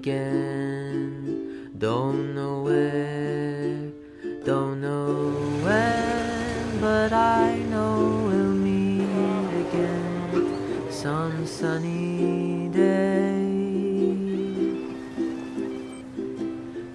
again. Don't know where, don't know when, but I know we'll meet again some sunny day.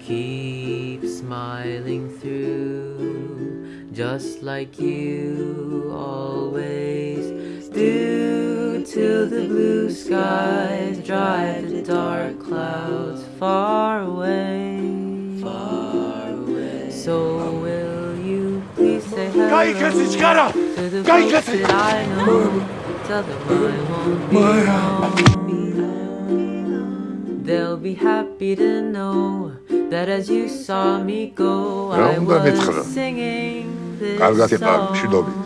Keep smiling through, just like you always do till the blue skies drive the dark clouds far away. Far away. So will you please say hello to the folks that I know. Tell them I won't be home. They'll be happy to know that as you saw me go, I was singing this song.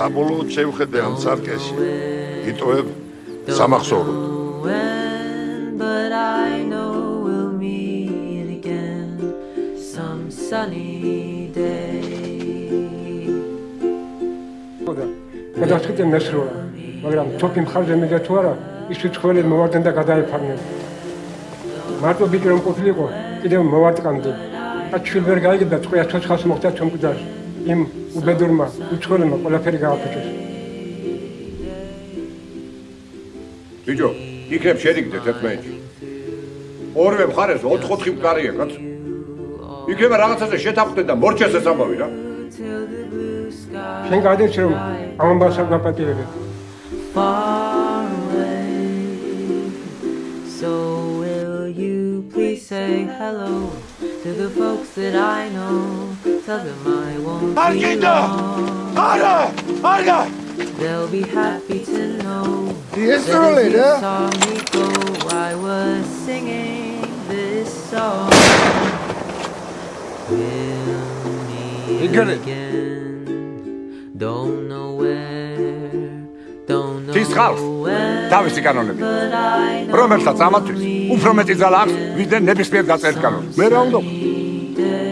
საბოლოოდ შევხედე ამ ცარკეში. Nowhere. იტოვებ Don't სამახსოვრო. know when, but I know we'll meet again some sunny day. ხოდა გადასწყვეტე მესროლა მაგრამ თოფი მხარზე მიდე თუ არა ის უცხოელი მოვარდნენ და გადაეფარნენ მარტო ბიჭი რომ ყოფილიყო კიდევ მოვარტყამდი და ჩვენ ვერ გაიგებდა წყვია ცოცხალს მოხდა მკვდარს იმ უბედურმა უცხოელმა ყველაფერი გააფუჭეს ბიჭო, იქნებ შედიგდეთ ერთმანეთში. ორივე მხარეს 4-4 მკარია, კაც. იქნება რაღაცაზე შეთანხმდეთ და მორჩეს ეს ამბავი რა. Შენ გადაიც რომ ამ ამბავს არ say hello to the folks that I know. Tell them I won't be long. They'll be happy to know that early, you saw me go, I was singing this song. We'll meet again. Don't know where. Tis ხალხს თავისი კანონები. რომელსაც ამათთვის უფრო მეტი ძალა აქვს, ვიდრე ნებისმიერ დაწერილ კანონს. მე რა უნდა? day.